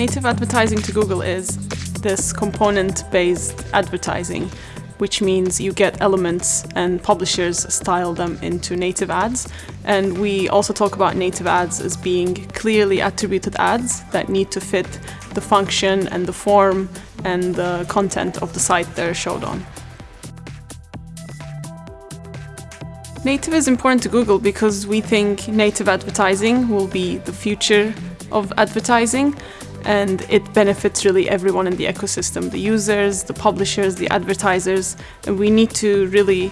Native advertising to Google is this component-based advertising, which means you get elements and publishers style them into native ads. And we also talk about native ads as being clearly attributed ads that need to fit the function and the form and the content of the site they're showed on. Native is important to Google because we think native advertising will be the future of advertising and it benefits really everyone in the ecosystem, the users, the publishers, the advertisers, and we need to really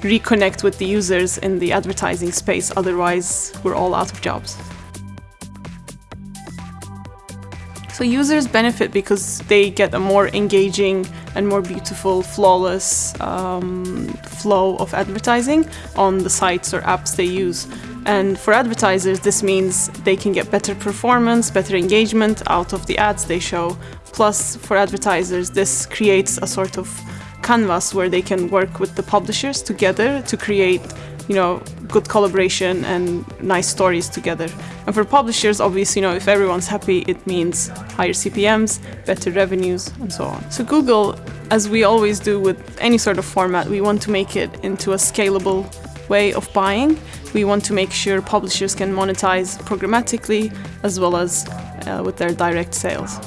reconnect with the users in the advertising space, otherwise we're all out of jobs. So users benefit because they get a more engaging and more beautiful, flawless um, flow of advertising on the sites or apps they use. And for advertisers, this means they can get better performance, better engagement out of the ads they show. Plus, for advertisers, this creates a sort of canvas where they can work with the publishers together to create you know, good collaboration and nice stories together. And for publishers, obviously, you know, if everyone's happy, it means higher CPMs, better revenues, and so on. So Google, as we always do with any sort of format, we want to make it into a scalable way of buying. We want to make sure publishers can monetize programmatically as well as uh, with their direct sales.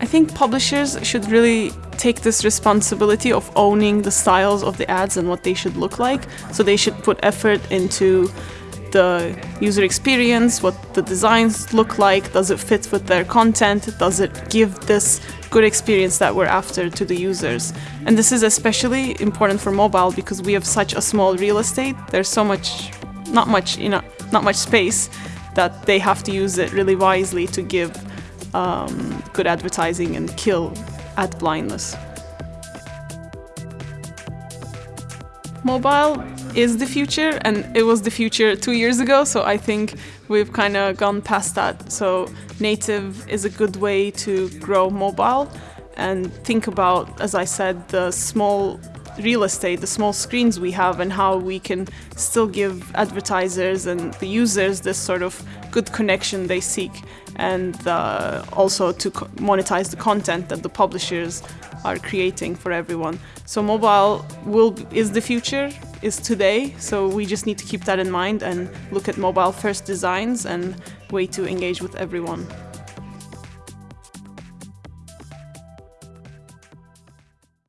I think publishers should really take this responsibility of owning the styles of the ads and what they should look like. So they should put effort into the user experience, what the designs look like, does it fit with their content, does it give this good experience that we're after to the users. And this is especially important for mobile because we have such a small real estate. There's so much, not much, you know, not much space that they have to use it really wisely to give um, good advertising and kill ad blindness. Mobile is the future and it was the future two years ago so I think we've kind of gone past that. So native is a good way to grow mobile and think about, as I said, the small real estate, the small screens we have and how we can still give advertisers and the users this sort of good connection they seek and uh, also to monetize the content that the publishers are creating for everyone. So mobile will is the future, is today, so we just need to keep that in mind and look at mobile first designs and way to engage with everyone.